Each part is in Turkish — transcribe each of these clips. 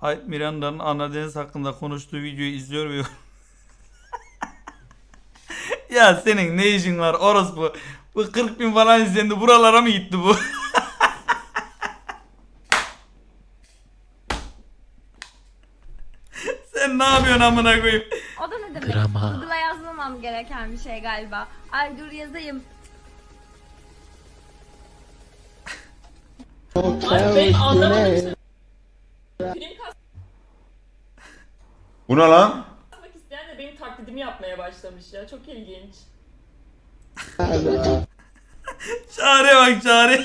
Hayt Miranda'nın Ana Deniz hakkında konuştuğu videoyu izliyor ve Ya senin ne işin var orospu? Bu 40 bin falan izlendi buralara mı gitti bu? Sen ne yapıyorsun amına koyayım? O da ne demek? Grama. Google'a yazmamam gereken bir şey galiba. Ay dur yazayım. Abi ben anlamadım. Film Bu ne lan? kasmak isteyen de benim taklidimi yapmaya başlamış ya. Çok ilginç. Çare bak çare.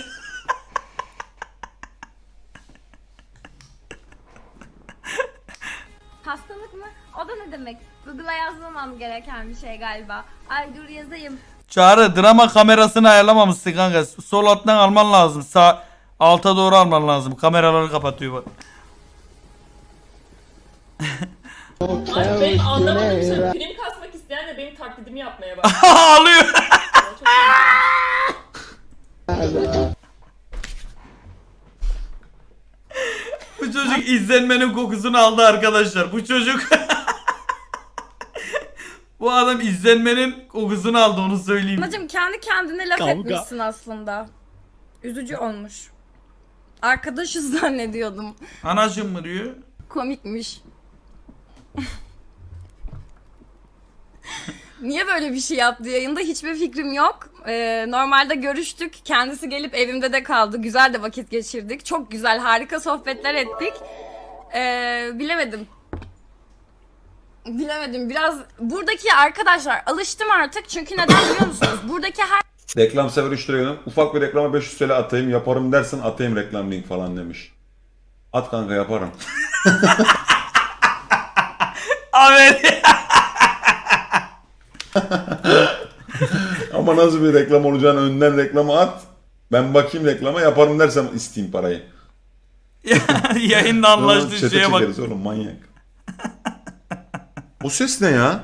Hastalık mı? O da ne demek? Google'a yazmamam gereken bir şey galiba. Ay dur yazayım. Çağrı drama kamerasını ayarlamamışsın kanka. Sol alttan alman lazım. Sağ alta doğru alman lazım. Kameraları kapatıyor bak. Abi ben anlamadım kasmak isteyen de benim taklidimi yapmaya başlamış Ağlıyor. Bu çocuk izlenmenin kokusunu aldı arkadaşlar. Bu çocuk Bu adam izlenmenin kokusunu aldı onu söyleyeyim. Anacım kendi kendine laf Kavga. etmişsin aslında. Üzücü olmuş. Arkadaşız zannediyordum. Anacım mı diyor? Komikmiş. Niye böyle bir şey yaptı yayında hiçbir fikrim yok. Ee, normalde görüştük. Kendisi gelip evimde de kaldı. Güzel de vakit geçirdik. Çok güzel, harika sohbetler ettik. Ee, bilemedim. Bilemedim. Biraz buradaki arkadaşlar alıştım artık. Çünkü neden biliyor musunuz? Buradaki her Reklam sever 3 lira yönüm. Ufak bir reklama 500 TL atayım yaparım dersin atayım reklam link falan demiş. At kanka yaparım. Evet. Ama nasıl bir reklam olacağını önden reklamı at. Ben bakayım reklama yaparım dersem isteyeyim parayı. Yayında anlaştığı Çete şeye bak. çekeriz oğlum manyak. o ses ne ya?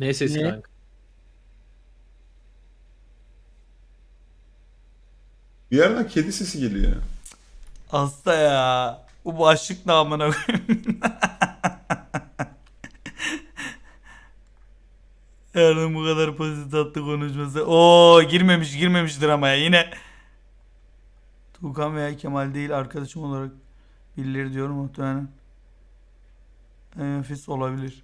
Ne sesi Ne? kanka? Bir yerden kedi sesi geliyor. Hasta ya. Bu başlık ne amına koyayım. Yarın bu kadar pozitif tatlı konuşması. Oo girmemiş girmemiş dramaya yine. Tuğkan veya Kemal değil arkadaşım olarak birileri diyorum muhtemelen. En nefis olabilir.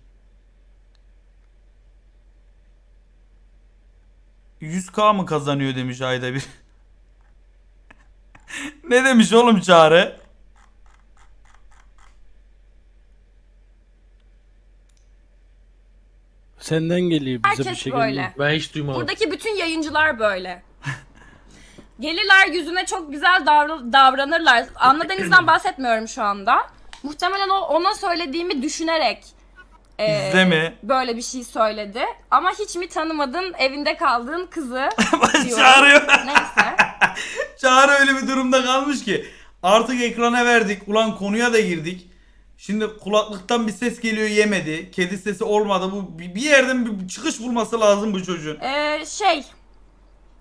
100k mı kazanıyor demiş ayda bir. Ne demiş oğlum Çağrı? Senden geliyor bize bir herkes şey böyle. Ben hiç duymadım. Buradaki bütün yayıncılar böyle. Gelirler yüzüne çok güzel davra- davranırlar. Anla Deniz'den bahsetmiyorum şu anda. Muhtemelen o ona söylediğimi düşünerek e, Bizde mi? böyle bir şey söyledi. Ama hiç mi tanımadın evinde kaldığın kızı diyorum. Çağırıyor. Neyse. Çağrı öyle bir durumda kalmış ki artık ekrana verdik. Ulan konuya da girdik. Şimdi kulaklıktan bir ses geliyor yemedi. Kedi sesi olmadı. Bu bir yerden bir çıkış bulması lazım bu çocuğun. Ee, şey,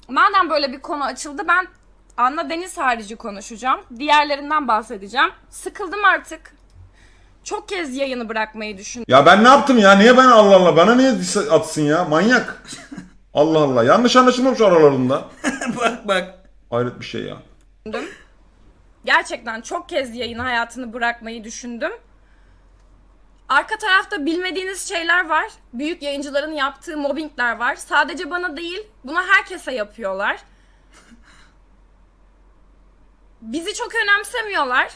madem böyle bir konu açıldı ben Anna Deniz harici konuşacağım. Diğerlerinden bahsedeceğim. Sıkıldım artık. Çok kez yayını bırakmayı düşündüm. Ya ben ne yaptım ya? Niye ben Allah Allah? Bana niye dis- atsın ya? Manyak. Allah Allah. Yanlış anlaşılmamış aralarında. bak bak. Hayret bir şey ya. Gerçekten çok kez yayın hayatını bırakmayı düşündüm. Arka tarafta bilmediğiniz şeyler var. Büyük yayıncıların yaptığı mobbingler var. Sadece bana değil, bunu herkese yapıyorlar. Bizi çok önemsemiyorlar.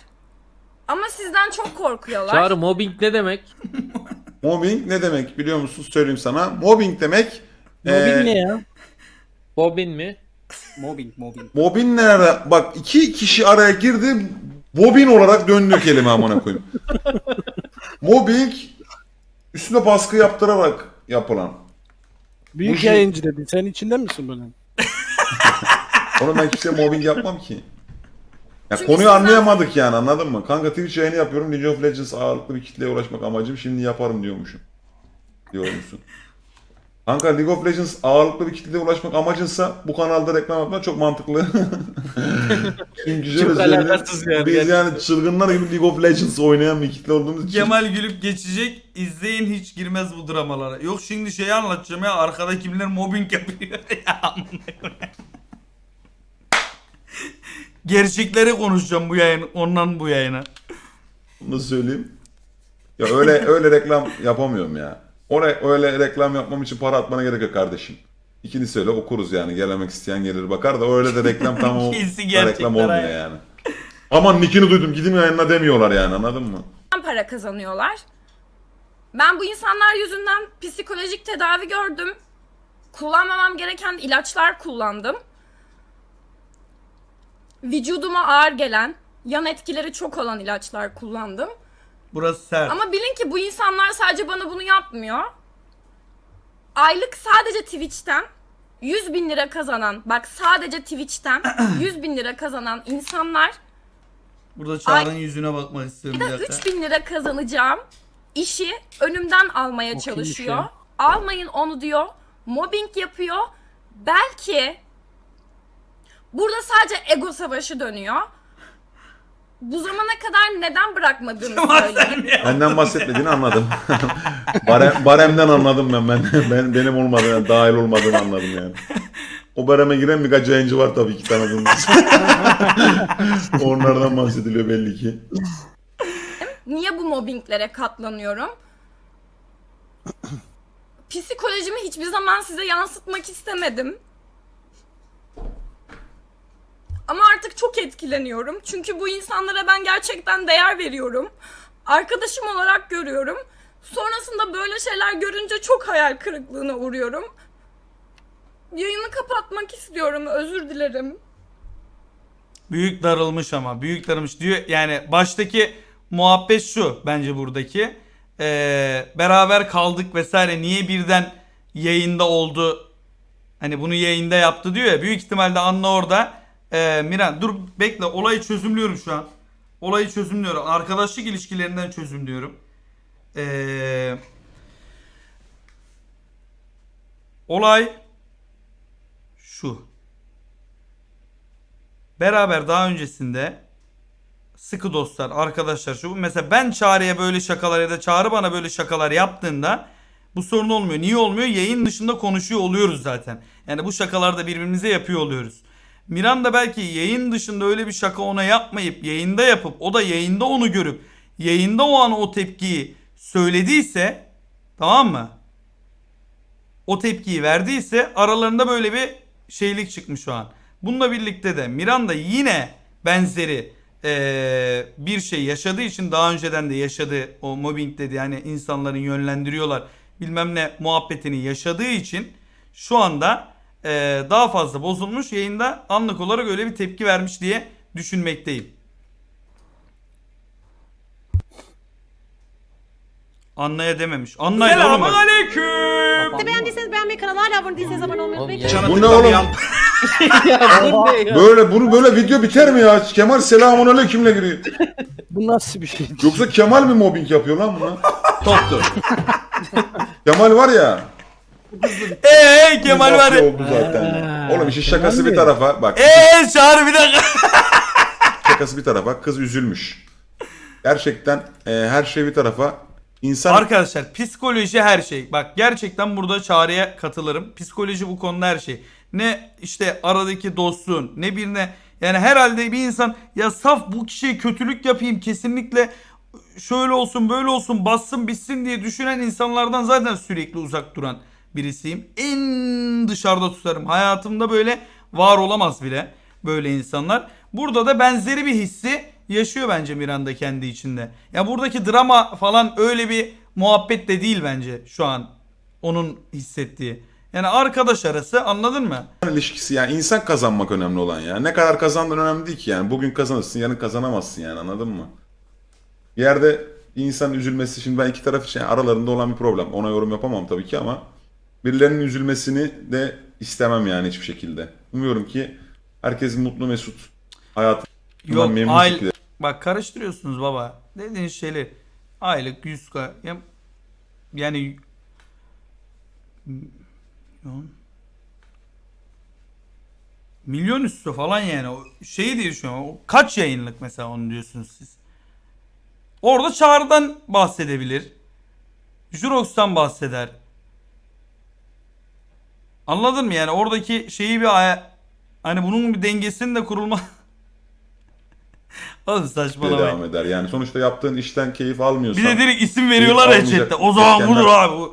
Ama sizden çok korkuyorlar. Çağrı mobbing ne demek? Mobbing ne demek biliyor musun? Söyleyeyim sana. Mobbing demek Mobbing eee, ne ya? Bobbin mi? Mobbing, mobbing. Bobin nerede? Bak iki kişi araya girdi. Bobin olarak döndü kelime amına koyayım. Mobbing üstüne baskı yaptırarak yapılan. Büyük Bu şey- yayıncı dedin. Sen içinden misin bunun? Onu ben kimseye mobbing yapmam ki. Ya Çünkü konuyu sizden- anlayamadık yani anladın mı? Kanka Twitch yayını yapıyorum. League of Legends ağırlıklı bir kitleye ulaşmak amacım. Şimdi yaparım diyormuşum. Diyor musun? Kanka League of Legends ağırlıklı bir kitleye ulaşmak amacınsa bu kanalda reklam yapmak çok mantıklı. Çünkü şöyle Çok alakasız yani. Biz yani çılgınlar gibi League of Legends oynayan bir kitle olduğumuz için. Kemal gülüp geçecek. İzleyin hiç girmez bu dramalara. Yok şimdi şeyi anlatacağım ya. Arkada kimler mobbing yapıyor. ya. Gerçekleri konuşacağım bu yayın. Ondan bu yayına. Nasıl söyleyeyim? Ya öyle öyle reklam yapamıyorum ya. Oraya öyle reklam yapmam için para atmana gerek yok kardeşim. İkini söyle okuruz yani. Gelemek isteyen gelir bakar da öyle de reklam tam o da reklam olmuyor ha. yani. Aman nickini duydum gidin yayınla demiyorlar yani anladın mı? para kazanıyorlar. Ben bu insanlar yüzünden psikolojik tedavi gördüm. Kullanmamam gereken ilaçlar kullandım. Vücuduma ağır gelen, yan etkileri çok olan ilaçlar kullandım. Burası sert. Ama bilin ki bu insanlar sadece bana bunu yapmıyor. Aylık sadece Twitch'ten 100 bin lira kazanan, bak sadece Twitch'ten 100 bin lira kazanan insanlar Burada Çağrı'nın yüzüne bakmak istiyorum bir de dakika. 3000 lira kazanacağım işi önümden almaya O çalışıyor. ya? Almayın onu diyor. Mobbing yapıyor. Belki burada sadece ego savaşı dönüyor. Bu zamana kadar neden bırakmadığımı söyleyeyim. Benden bahsetmediğini anladım. Barem, baremden anladım ben. ben. Ben benim olmadığını, dahil olmadığını anladım yani. O bareme giren birkaç yayıncı var tabii ki tanıdığımız. Onlardan bahsediliyor belli ki. Niye bu mobbinglere katlanıyorum? Psikolojimi hiçbir zaman size yansıtmak istemedim. Ama artık çok etkileniyorum. Çünkü bu insanlara ben gerçekten değer veriyorum. Arkadaşım olarak görüyorum. Sonrasında böyle şeyler görünce çok hayal kırıklığına uğruyorum. Yayını kapatmak istiyorum. Özür dilerim. Büyük darılmış ama. Büyük darılmış diyor. Yani baştaki muhabbet şu bence buradaki. Ee, beraber kaldık vesaire. Niye birden yayında oldu? Hani bunu yayında yaptı diyor ya. Büyük ihtimalle Anla orada. Ee, Miran dur bekle olayı çözümlüyorum şu an. Olayı çözümlüyorum. Arkadaşlık ilişkilerinden çözümlüyorum. Ee, olay şu. Beraber daha öncesinde sıkı dostlar, arkadaşlar şu. Mesela ben Çağrı'ya böyle şakalar ya da Çağrı bana böyle şakalar yaptığında bu sorun olmuyor. Niye olmuyor? Yayın dışında konuşuyor oluyoruz zaten. Yani bu şakalarda birbirimize yapıyor oluyoruz. Miran da belki yayın dışında öyle bir şaka ona yapmayıp yayında yapıp o da yayında onu görüp yayında o an o tepkiyi söylediyse tamam mı? O tepkiyi verdiyse aralarında böyle bir şeylik çıkmış şu an. Bununla birlikte de Miranda yine benzeri eee, bir şey yaşadığı için daha önceden de yaşadı o mobbing dedi yani insanların yönlendiriyorlar bilmem ne muhabbetini yaşadığı için şu anda eee, daha fazla bozulmuş yayında anlık olarak öyle bir tepki vermiş diye düşünmekteyim. Anlaya dememiş. Anlayın oğlum. Sizi beğendiyseniz beğenmeyi, kanala hala abone değilseniz abone olmayı unutmayın. Bu ne oğlum? ya bu ne ya? Böyle bunu böyle video biter mi ya? Kemal selamun aleykümle giriyor. Bu nasıl bir şey? Yoksa Kemal mi mobbing yapıyor lan buna? Toptu. Kemal var ya. Eee Kemal var. mafya oldu zaten. ya. Oğlum işin şakası Kemal bir mi? tarafa. Bak Eee Çağrı bir dakika. şakası bir tarafa. Kız üzülmüş. Gerçekten e, her şey bir tarafa. İnsan Arkadaşlar psikoloji her şey. Bak gerçekten burada çağrıya katılırım. Psikoloji bu konuda her şey. Ne işte aradaki dostluğun ne birine yani herhalde bir insan ya saf bu kişiye kötülük yapayım kesinlikle şöyle olsun böyle olsun bassın bitsin diye düşünen insanlardan zaten sürekli uzak duran birisiyim. En dışarıda tutarım. Hayatımda böyle var olamaz bile böyle insanlar. Burada da benzeri bir hissi yaşıyor bence Miranda kendi içinde. Ya buradaki drama falan öyle bir muhabbet de değil bence şu an onun hissettiği. Yani arkadaş arası anladın mı? ilişkisi yani insan kazanmak önemli olan ya. Ne kadar kazandığın önemli değil ki yani. Bugün kazanırsın yarın kazanamazsın yani anladın mı? Bir yerde insanın üzülmesi şimdi ben iki taraf için yani aralarında olan bir problem. Ona yorum yapamam tabii ki ama birilerinin üzülmesini de istemem yani hiçbir şekilde. Umuyorum ki herkes mutlu mesut hayatından Yok memnun aile... şekilde Bak karıştırıyorsunuz baba. Dediğiniz şeyler aylık 100k ya- yani milyon. Milyon üstü falan yani. O şeyi diye düşünüyorum. O kaç yayınlık mesela onu diyorsunuz siz. Orada Çağrı'dan bahsedebilir. Jurox'tan bahseder. Anladın mı yani oradaki şeyi bir hani bunun bir dengesinin de kurulma Oğlum saçmalamayın. devam eder. Yani sonuçta yaptığın işten keyif almıyorsan Bir de direkt isim veriyorlar ya chatte. O zaman budur abi.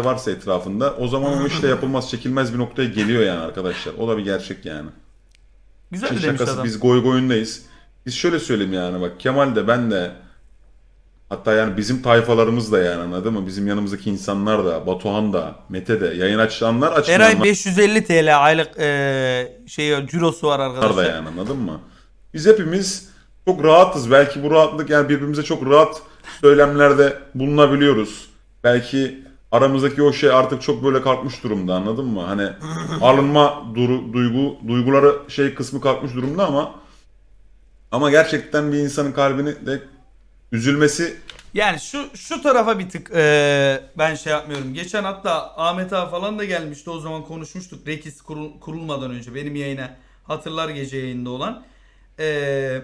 varsa etrafında o zaman o işte yapılmaz çekilmez bir noktaya geliyor yani arkadaşlar. O da bir gerçek yani. Güzel İşin demiş şakası adam. biz goy goyundayız. Biz şöyle söyleyeyim yani bak Kemal de ben de hatta yani bizim tayfalarımız da yani anladın mı? Bizim yanımızdaki insanlar da Batuhan da Mete de yayın açanlar açmayanlar Eray 550 TL aylık eee şey cirosu var da arkadaşlar. yani anladın mı? Biz hepimiz çok rahatız. Belki bu rahatlık yani birbirimize çok rahat söylemlerde bulunabiliyoruz. Belki aramızdaki o şey artık çok böyle kalkmış durumda anladın mı? Hani alınma duru, duygu duyguları şey kısmı kalkmış durumda ama ama gerçekten bir insanın kalbini de üzülmesi Yani şu şu tarafa bir tık eee, ben şey yapmıyorum. Geçen hatta Ahmet abi falan da gelmişti. O zaman konuşmuştuk. Rekis kurul- kurulmadan önce benim yayına hatırlar gece yayında olan. Eee,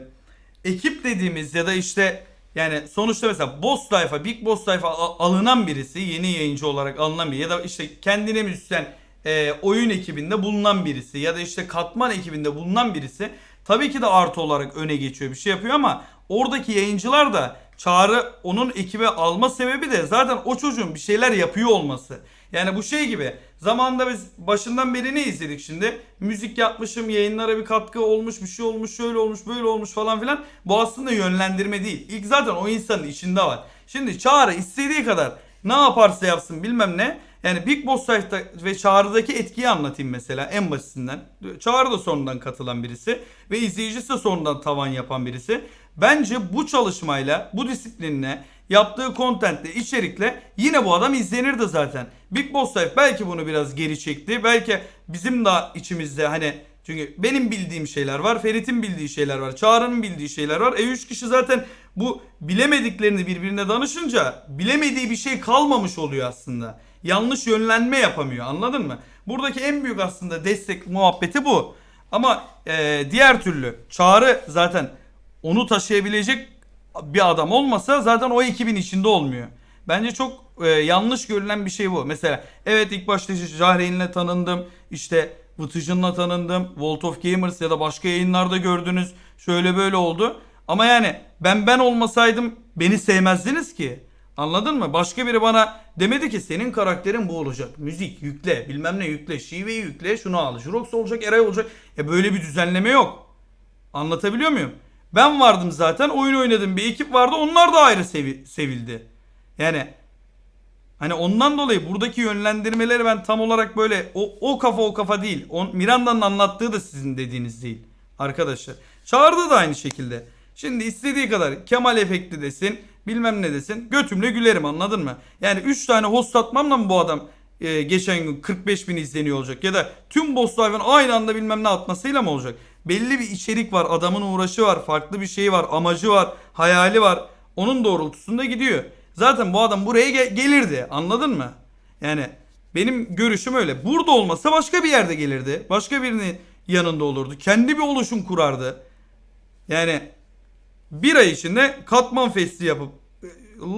ekip dediğimiz ya da işte yani sonuçta mesela boss tayfa, big boss tayfa alınan birisi, yeni yayıncı olarak alınan biri ya da işte kendine müzisyen e, oyun ekibinde bulunan birisi ya da işte katman ekibinde bulunan birisi tabii ki de artı olarak öne geçiyor bir şey yapıyor ama oradaki yayıncılar da Çağrı onun ekibe alma sebebi de zaten o çocuğun bir şeyler yapıyor olması. Yani bu şey gibi zamanında biz başından beri ne izledik şimdi? Müzik yapmışım, yayınlara bir katkı olmuş, bir şey olmuş, şöyle olmuş, böyle olmuş falan filan. Bu aslında yönlendirme değil. İlk zaten o insanın içinde var. Şimdi Çağrı istediği kadar ne yaparsa yapsın bilmem ne. Yani Big Boss Life'da ve Çağrı'daki etkiyi anlatayım mesela en basitinden. Çağrı da sonradan katılan birisi ve izleyicisi de sonradan tavan yapan birisi. Bence bu çalışmayla, bu disiplinle, yaptığı kontentle, içerikle yine bu adam izlenirdi zaten. Big Boss Life belki bunu biraz geri çekti. Belki bizim de içimizde hani çünkü benim bildiğim şeyler var, Ferit'in bildiği şeyler var, Çağrı'nın bildiği şeyler var. E 3 kişi zaten bu bilemediklerini birbirine danışınca bilemediği bir şey kalmamış oluyor aslında. Yanlış yönlenme yapamıyor anladın mı? Buradaki en büyük aslında destek muhabbeti bu. Ama e, diğer türlü Çağrı zaten onu taşıyabilecek bir adam olmasa zaten o ekibin içinde olmuyor. Bence çok e, yanlış görülen bir şey bu. Mesela evet ilk başta Jahreyn'le tanındım. işte Vıtıcın'la tanındım. Vault of Gamers ya da başka yayınlarda gördünüz. Şöyle böyle oldu. Ama yani ben ben olmasaydım beni sevmezdiniz ki. Anladın mı? Başka biri bana demedi ki senin karakterin bu olacak. Müzik yükle, bilmem ne yükle, şiveyi yükle, şunu al. Jurox olacak, Eray olacak. E böyle bir düzenleme yok. Anlatabiliyor muyum? Ben vardım zaten oyun oynadım bir ekip vardı onlar da ayrı sevi- sevildi. Yani hani ondan dolayı buradaki yönlendirmeleri ben tam olarak böyle o, o kafa o kafa değil. O, Miranda'nın anlattığı da sizin dediğiniz değil arkadaşlar. Çağrı'da da aynı şekilde. Şimdi istediği kadar Kemal efekti desin bilmem ne desin götümle gülerim anladın mı? Yani 3 tane host atmamla mı bu adam e, geçen gün 45 bin izleniyor olacak ya da tüm boss live'ın aynı anda bilmem ne atmasıyla mı olacak? Belli bir içerik var, adamın uğraşı var, farklı bir şey var, amacı var, hayali var. Onun doğrultusunda gidiyor. Zaten bu adam buraya ge- gelirdi. Anladın mı? Yani benim görüşüm öyle. Burada olmasa başka bir yerde gelirdi. Başka birinin yanında olurdu. Kendi bir oluşum kurardı. Yani bir ay içinde Katman Fest'i yapıp e,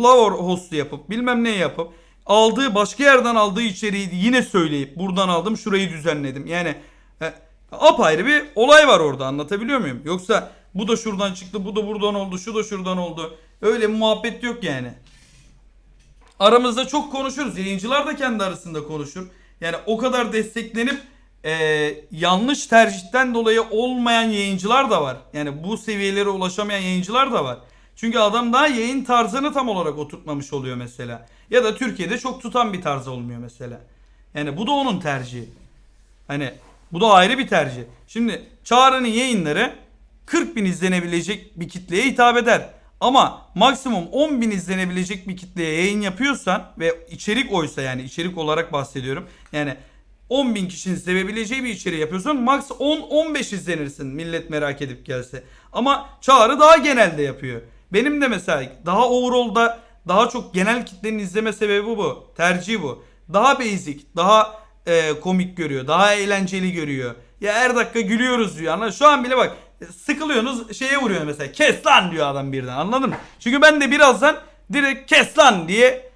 Lavor Host'u yapıp bilmem ne yapıp aldığı başka yerden aldığı içeriği yine söyleyip buradan aldım şurayı düzenledim. Yani e, apayrı bir olay var orada anlatabiliyor muyum? Yoksa bu da şuradan çıktı bu da buradan oldu şu da şuradan oldu. Öyle muhabbet yok yani. Aramızda çok konuşuruz. Yayıncılar da kendi arasında konuşur. Yani o kadar desteklenip e, yanlış tercihten dolayı olmayan yayıncılar da var. Yani bu seviyelere ulaşamayan yayıncılar da var. Çünkü adam daha yayın tarzını tam olarak oturtmamış oluyor mesela. Ya da Türkiye'de çok tutan bir tarz olmuyor mesela. Yani bu da onun tercihi. Hani bu da ayrı bir tercih. Şimdi Çağrı'nın yayınları 40 bin izlenebilecek bir kitleye hitap eder. Ama maksimum 10 bin izlenebilecek bir kitleye yayın yapıyorsan ve içerik oysa yani içerik olarak bahsediyorum. Yani 10 bin kişinin sevebileceği bir içeriği yapıyorsan max 10-15 izlenirsin millet merak edip gelse. Ama Çağrı daha genelde yapıyor. Benim de mesela daha overall'da daha çok genel kitlenin izleme sebebi bu. Tercihi bu. Daha basic, daha e, komik görüyor. Daha eğlenceli görüyor. Ya her dakika gülüyoruz diyor. Anladın? Şu an bile bak sıkılıyorsunuz şeye vuruyor mesela. Kes lan diyor adam birden anladın mı? Çünkü ben de birazdan direkt kes lan diye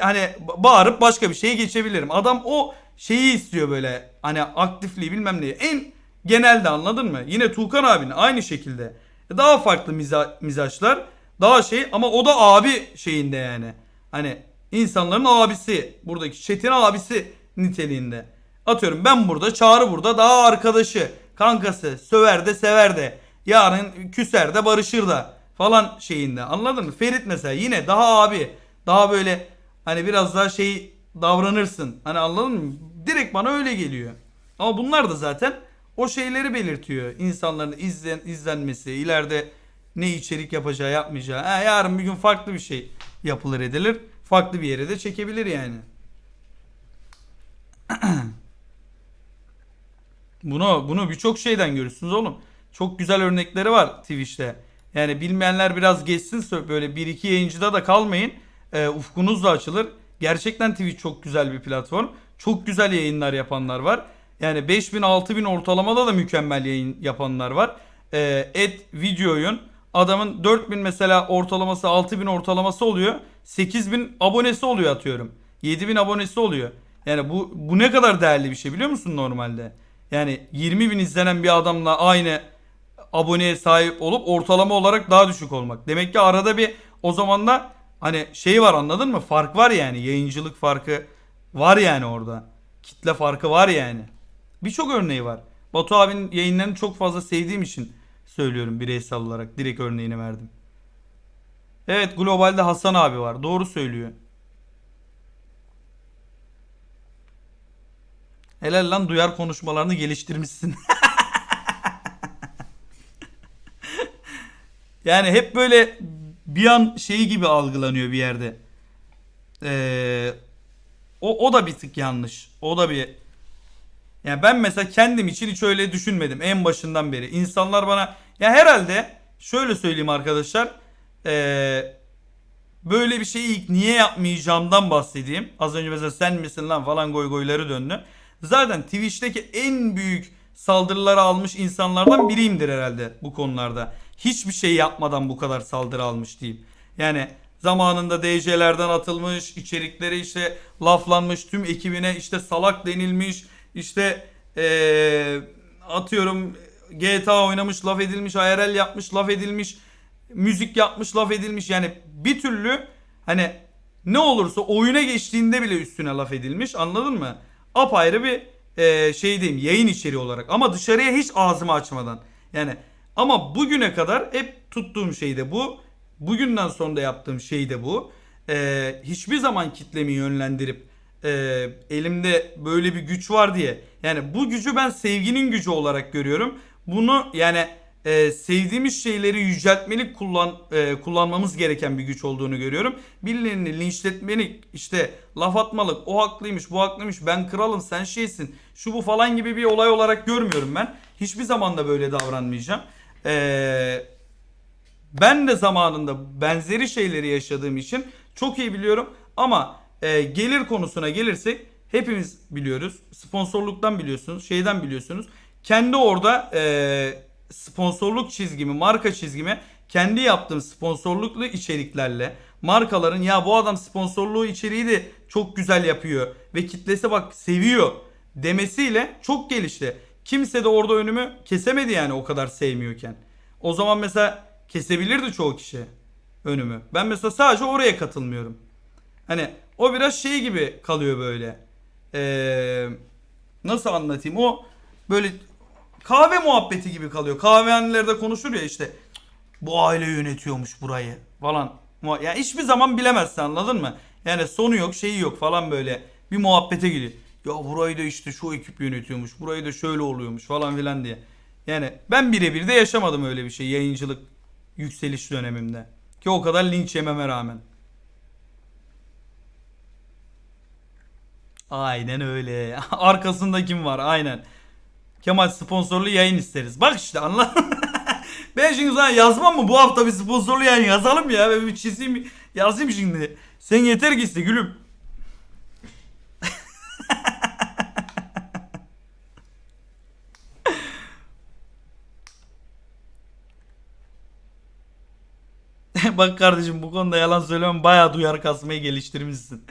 hani ba- bağırıp başka bir şeye geçebilirim. Adam o şeyi istiyor böyle hani aktifliği bilmem neyi. En genelde anladın mı? Yine Tuğkan abinin aynı şekilde. Daha farklı miza, mizaçlar. Daha şey ama o da abi şeyinde yani. Hani insanların abisi. Buradaki Çetin abisi niteliğinde. Atıyorum ben burada Çağrı burada daha arkadaşı. Kankası. Söver de sever de. Yarın küser de barışır da. Falan şeyinde. Anladın mı? Ferit mesela yine daha abi. Daha böyle hani biraz daha şey davranırsın. Hani anladın mı? Direkt bana öyle geliyor. Ama bunlar da zaten o şeyleri belirtiyor. İnsanların izlen, izlenmesi, ileride ne içerik yapacağı, yapmayacağı. Ha, yarın bir gün farklı bir şey yapılır edilir. Farklı bir yere de çekebilir yani. Bunu bunu birçok şeyden görürsünüz oğlum. Çok güzel örnekleri var Twitch'te. Yani bilmeyenler biraz geçsin böyle bir iki yayıncıda da kalmayın. Ee, ufkunuz da açılır. Gerçekten Twitch çok güzel bir platform. Çok güzel yayınlar yapanlar var. Yani 5000 6000 ortalamada da mükemmel yayın yapanlar var. Ee, et video oyun. Adamın 4000 mesela ortalaması 6000 ortalaması oluyor. 8000 abonesi oluyor atıyorum. 7000 abonesi oluyor. Yani bu bu ne kadar değerli bir şey biliyor musun normalde? Yani 20 bin izlenen bir adamla aynı aboneye sahip olup ortalama olarak daha düşük olmak. Demek ki arada bir o zaman da hani şey var anladın mı? Fark var yani. Yayıncılık farkı var yani orada. Kitle farkı var yani. Birçok örneği var. Batu abinin yayınlarını çok fazla sevdiğim için söylüyorum bireysel olarak. Direkt örneğini verdim. Evet globalde Hasan abi var. Doğru söylüyor. Helal lan duyar konuşmalarını geliştirmişsin. yani hep böyle bir an şeyi gibi algılanıyor bir yerde. Ee, o, o da bir tık yanlış. O da bir yani ben mesela kendim için hiç öyle düşünmedim en başından beri. İnsanlar bana ya herhalde şöyle söyleyeyim arkadaşlar. Ee, böyle bir şeyi ilk niye yapmayacağımdan bahsedeyim. Az önce mesela sen misin lan falan goy goyları döndü. Zaten Twitch'teki en büyük saldırıları almış insanlardan biriyimdir herhalde bu konularda. Hiçbir şey yapmadan bu kadar saldırı almış diyeyim. Yani zamanında DJ'lerden atılmış, içerikleri işte laflanmış, tüm ekibine işte salak denilmiş, işte eee, atıyorum GTA oynamış, laf edilmiş, IRL yapmış, laf edilmiş, müzik yapmış, laf edilmiş. Yani bir türlü hani ne olursa oyuna geçtiğinde bile üstüne laf edilmiş anladın mı? Apayrı bir eee şey diyeyim yayın içeriği olarak ama dışarıya hiç ağzımı açmadan. Yani ama bugüne kadar hep tuttuğum şey de bu. Bugünden sonra da yaptığım şey de bu. Eee, hiçbir zaman kitlemi yönlendirip eee, elimde böyle bir güç var diye. Yani bu gücü ben sevginin gücü olarak görüyorum. Bunu yani eee, sevdiğimiz şeyleri yüceltmelik kullan eee, kullanmamız gereken bir güç olduğunu görüyorum. Birilerini linçletmelik işte laf atmalık o haklıymış bu haklıymış ben kralım sen şeysin şu bu falan gibi bir olay olarak görmüyorum ben. Hiçbir zaman da böyle davranmayacağım. Eee ben de zamanında benzeri şeyleri yaşadığım için çok iyi biliyorum. Ama e, gelir konusuna gelirsek hepimiz biliyoruz. Sponsorluktan biliyorsunuz, şeyden biliyorsunuz. Kendi orada e, sponsorluk çizgimi, marka çizgimi kendi yaptığım sponsorluklu içeriklerle markaların ya bu adam sponsorluğu içeriği de çok güzel yapıyor ve kitlesi bak seviyor demesiyle çok gelişti. Kimse de orada önümü kesemedi yani o kadar sevmiyorken. O zaman mesela kesebilirdi çoğu kişi önümü. Ben mesela sadece oraya katılmıyorum. Hani o biraz şey gibi kalıyor böyle. Ee, nasıl anlatayım? O böyle kahve muhabbeti gibi kalıyor. Kahvehanelerde konuşur ya işte bu aile yönetiyormuş burayı falan. Ya hiçbir zaman bilemezsin anladın mı? Yani sonu yok şeyi yok falan böyle bir muhabbete giriyor. Ya burayı da işte şu ekip yönetiyormuş. Burayı da şöyle oluyormuş falan filan diye. Yani ben birebir de yaşamadım öyle bir şey yayıncılık yükseliş dönemimde. Ki o kadar linç yememe rağmen. Aynen öyle. Arkasında kim var? Aynen. Kemal sponsorlu yayın isteriz. Bak işte anladın Ben şimdi sana yazmam mı? Bu hafta bir sponsorlu yayın yazalım ya. Ben bir çizeyim yazayım şimdi. Sen yeter ki iste gülüm. Bak kardeşim bu konuda yalan söylemem bayağı duyar kasmayı geliştirmişsin.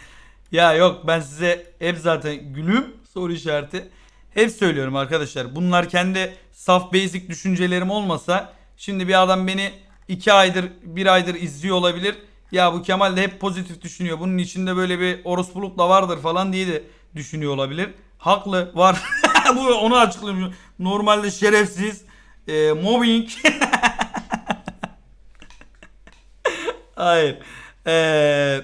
Ya yok ben size hep zaten gülüm soru işareti. Hep söylüyorum arkadaşlar. Bunlar kendi saf basic düşüncelerim olmasa şimdi bir adam beni 2 aydır 1 aydır izliyor olabilir. Ya bu Kemal de hep pozitif düşünüyor. Bunun içinde böyle bir orospuluk da vardır falan diye de düşünüyor olabilir. Haklı var. bu onu açıklıyorum. Normalde şerefsiz, e, mobbing. Hayır. Ee,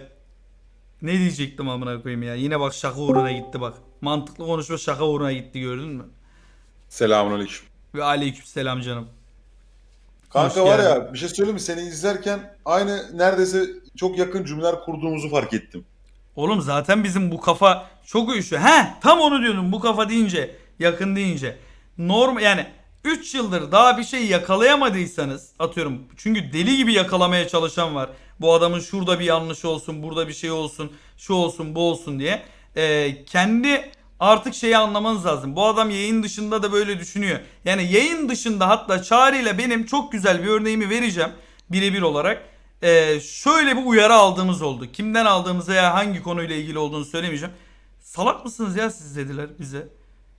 ne diyecektim amına koyayım ya. Yine bak şaka uğruna gitti bak. Mantıklı konuşma şaka uğruna gitti gördün mü? Selamünaleyküm. Ve aleykümselam canım. Kanka Hoş var geldin. ya bir şey söyleyeyim mi? Seni izlerken aynı neredeyse çok yakın cümleler kurduğumuzu fark ettim. Oğlum zaten bizim bu kafa çok uyuşuyor. He tam onu diyordum bu kafa deyince yakın deyince. Norm yani 3 yıldır daha bir şey yakalayamadıysanız atıyorum çünkü deli gibi yakalamaya çalışan var. Bu adamın şurada bir yanlış olsun burada bir şey olsun şu olsun bu olsun diye. Ee, kendi artık şeyi anlamanız lazım. Bu adam yayın dışında da böyle düşünüyor. Yani yayın dışında hatta Çağrı ile benim çok güzel bir örneğimi vereceğim birebir olarak. Ee, şöyle bir uyarı aldığımız oldu. Kimden aldığımızı ya hangi konuyla ilgili olduğunu söylemeyeceğim. Salak mısınız ya siz dediler bize.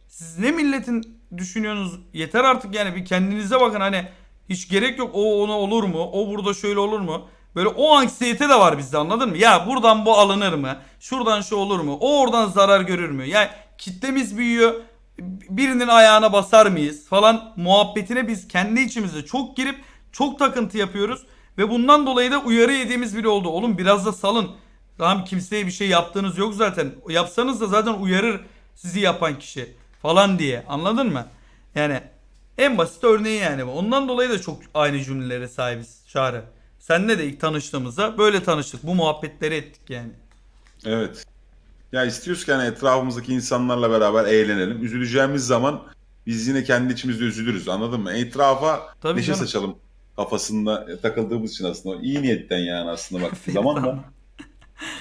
Siz ne milletin düşünüyorsunuz? Yeter artık yani bir kendinize bakın hani hiç gerek yok. O ona olur mu? O burada şöyle olur mu? Böyle o anksiyete de var bizde anladın mı? Ya buradan bu alınır mı? Şuradan şu olur mu? O oradan zarar görür mü? Yani kitlemiz büyüyor. Birinin ayağına basar mıyız falan muhabbetine biz kendi içimizde çok girip çok takıntı yapıyoruz. Ve bundan dolayı da uyarı yediğimiz biri oldu. Oğlum biraz da salın. Tamam kimseye bir şey yaptığınız yok zaten. Yapsanız da zaten uyarır sizi yapan kişi falan diye. Anladın mı? Yani en basit örneği yani. Ondan dolayı da çok aynı cümlelere sahibiz Çağrı. Senle de ilk tanıştığımızda böyle tanıştık. Bu muhabbetleri ettik yani. Evet. Ya istiyoruz ki hani etrafımızdaki insanlarla beraber eğlenelim. Üzüleceğimiz zaman biz yine kendi içimizde üzülürüz anladın mı? Etrafa Tabii neşe canım. saçalım kafasında takıldığımız için aslında. iyi niyetten yani aslında baktığı zaman da.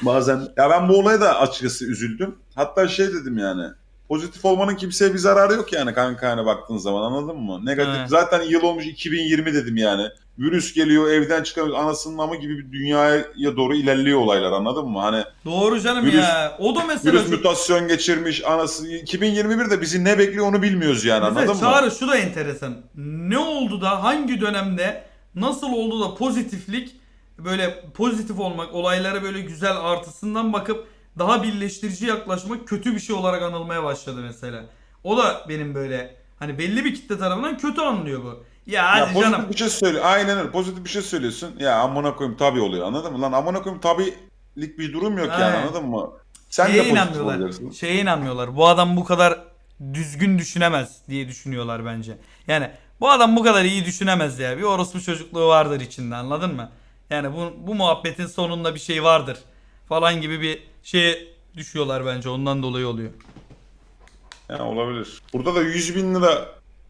Bazen ya ben bu olaya da açıkçası üzüldüm. Hatta şey dedim yani. Pozitif olmanın kimseye bir zararı yok yani kanka hani baktığın zaman anladın mı? Negatif. Evet. Zaten yıl olmuş 2020 dedim yani. Virüs geliyor evden çıkamıyoruz anasının amı gibi bir dünyaya doğru ilerliyor olaylar anladın mı? Hani Doğru canım Virüs- ya. O da mesela virüs çok- mutasyon geçirmiş anası 2021'de bizi ne bekliyor onu bilmiyoruz yani Mesela anladın mı? Çağrı şu da enteresan. Ne oldu da hangi dönemde nasıl oldu da pozitiflik böyle pozitif olmak olaylara böyle güzel artısından bakıp daha birleştirici yaklaşmak kötü bir şey olarak anılmaya başladı mesela. O da benim böyle hani belli bir kitle tarafından kötü anlıyor bu. Ya Ya hadi pozitif canım. bir şey söyle. Aynen öyle. Pozitif bir şey söylüyorsun. Ya amına koyayım tabii oluyor. Anladın mı? Lan amına koyayım tabilik bir durum yok yani Aynen. anladın mı? Sen Şeye de pozitif inanmıyorlar. olacaksın. Şeye inanmıyorlar. Bu adam bu kadar düzgün düşünemez diye düşünüyorlar bence. Yani bu adam bu kadar iyi düşünemez ya. Bir orospu çocukluğu vardır içinde anladın mı? Yani bu, bu muhabbetin sonunda bir şey vardır falan gibi bir şeye düşüyorlar bence. Ondan dolayı oluyor. Ya olabilir. Burada da 100 bin lira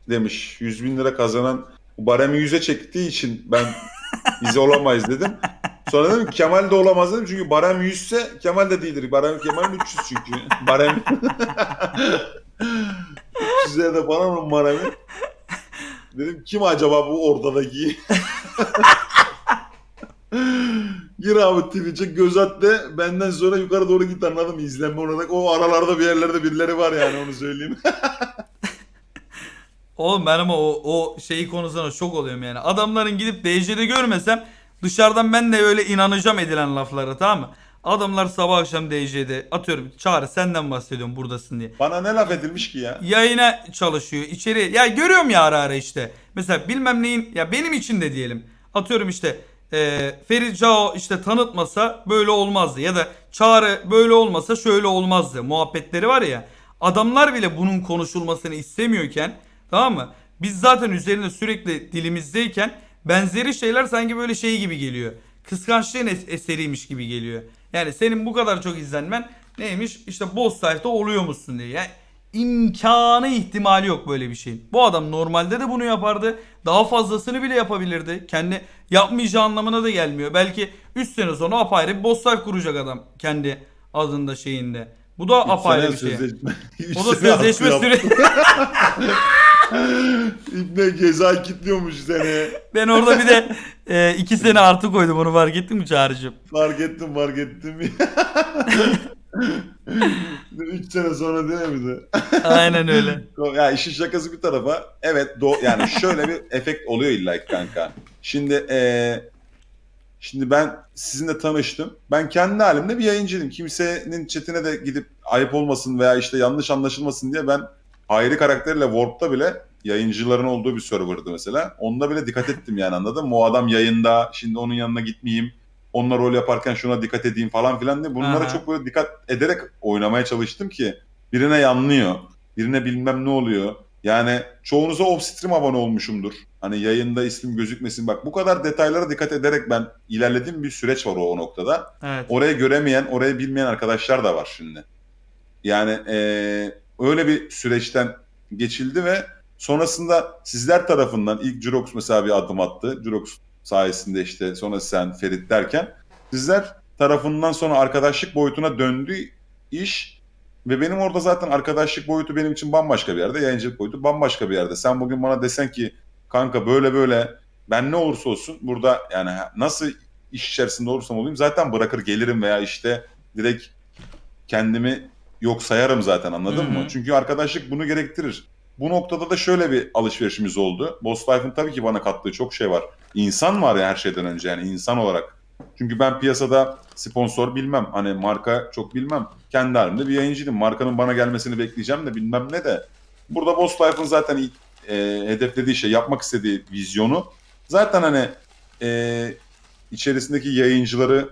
demiş. 100 bin lira kazanan baremi 100'e çektiği için ben biz olamayız dedim. Sonra dedim Kemal de olamaz dedim çünkü barem 100 ise Kemal de değildir. Barem Kemal 300 çünkü. Barem 300'e de bana mı baremi? Dedim kim acaba bu ortadaki? Gir abi Twitch'e göz at de benden sonra yukarı doğru git anladın mı? İzlenme olarak o aralarda bir yerlerde birileri var yani onu söyleyeyim. Oğlum ben ama o, o şeyi konusunda şok oluyorum yani. Adamların gidip DC'de görmesem dışarıdan ben de öyle inanacağım edilen laflara tamam mı? Adamlar sabah akşam DC'de atıyorum çağrı senden bahsediyorum buradasın diye. Bana ne laf edilmiş ki ya? yayına çalışıyor. içeri ya görüyorum ya ara ara işte. Mesela bilmem neyin ya benim için de diyelim. Atıyorum işte e, Ferit Cao işte tanıtmasa böyle olmazdı ya da Çağrı böyle olmasa şöyle olmazdı. Muhabbetleri var ya. Adamlar bile bunun konuşulmasını istemiyorken tamam mı? Biz zaten üzerinde sürekli dilimizdeyken benzeri şeyler sanki böyle şey gibi geliyor. Kıskançlığın es- eseriymiş gibi geliyor. Yani senin bu kadar çok izlenmen neymiş? İşte boss site'da oluyor musun diye. Yani imkanı ihtimali yok böyle bir şeyin. Bu adam normalde de bunu yapardı. Daha fazlasını bile yapabilirdi. Kendi yapmayacağı anlamına da gelmiyor. Belki 3 sene sonra apayrı bir boss site kuracak adam kendi adında şeyinde. Bu da apayrı bir şey. Sözleşme. Üç O da sözleşme hakkı süre. yap- İbne ceza kilitliyormuş seni. Ben orada bir de e, iki sene artı koydum onu fark ettin mi Çağrı'cığım? Fark ettim fark ettim. 3 sene sonra değil mi bize? Aynen öyle. Ya işin şakası bir tarafa. Evet do yani şöyle bir efekt oluyor illa ki kanka. Şimdi eee şimdi ben sizinle tanıştım. Ben kendi halimde bir yayıncıydım. Kimsenin chatine de gidip ayıp olmasın veya işte yanlış anlaşılmasın diye ben Hayri karakteriyle Warp'ta bile yayıncıların olduğu bir serverdı mesela. Onda bile dikkat ettim yani anladın mı? O adam yayında şimdi onun yanına gitmeyeyim. Onunla rol yaparken şuna dikkat edeyim falan filan diye bunlara Aha. çok böyle dikkat ederek oynamaya çalıştım ki birine yanlıyor. Birine bilmem ne oluyor. Yani çoğunuza off-stream abone olmuşumdur. Hani yayında ismim gözükmesin. Bak bu kadar detaylara dikkat ederek ben ilerlediğim bir süreç var o, o noktada. Evet. Orayı göremeyen, orayı bilmeyen arkadaşlar da var şimdi. Yani eee, öyle bir süreçten geçildi ve sonrasında sizler tarafından ilk Jurox mesela bir adım attı. Jurox sayesinde işte sonra sen Ferit derken sizler tarafından sonra arkadaşlık boyutuna döndü iş ve benim orada zaten arkadaşlık boyutu benim için bambaşka bir yerde, yayıncılık boyutu bambaşka bir yerde. Sen bugün bana desen ki kanka böyle böyle ben ne olursa olsun burada yani nasıl iş içerisinde olursam olayım zaten bırakır gelirim veya işte direkt kendimi yok sayarım zaten anladın Hı hı. mı? Çünkü arkadaşlık bunu gerektirir. Bu noktada da şöyle bir alışverişimiz oldu. Boss Life'ın tabii ki bana kattığı çok şey var. İnsan var ya her şeyden önce yani insan olarak. Çünkü ben piyasada sponsor bilmem. Hani marka çok bilmem. Kendi halimde bir yayıncıydım. Markanın bana gelmesini bekleyeceğim de bilmem ne de. Burada Boss Life'ın zaten e, hedeflediği şey, yapmak istediği vizyonu zaten hani e, içerisindeki yayıncıları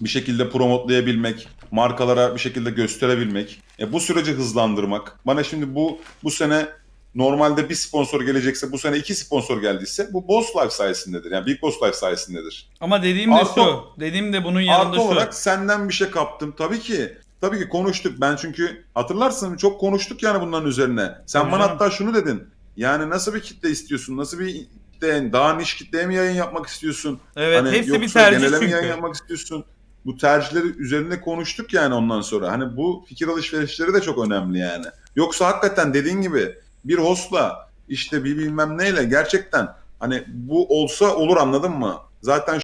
bir şekilde promotlayabilmek, markalara bir şekilde gösterebilmek, e, bu süreci hızlandırmak. Bana şimdi bu bu sene normalde bir sponsor gelecekse bu sene iki sponsor geldiyse bu Boss Life sayesindedir. Yani Big Boss Life sayesindedir. Ama dediğim de Artı- şu. Dediğim de bunun yanında Artı şu. olarak senden bir şey kaptım. Tabii ki. Tabii ki konuştuk. Ben çünkü hatırlarsın çok konuştuk yani bunların üzerine. Sen Tabii bana hatta şunu dedin. Yani nasıl bir kitle istiyorsun? Nasıl bir kitle? Daha niş kitleye mi yayın yapmak istiyorsun? Evet Hani hepsi bir tercih çünkü. yayın yapmak istiyorsun? Bu tercihleri üzerinde konuştuk yani ondan sonra. Hani bu fikir alışverişleri de çok önemli yani. Yoksa hakikaten dediğin gibi bir hostla işte bir bilmem neyle gerçekten hani bu olsa olur anladın mı? Zaten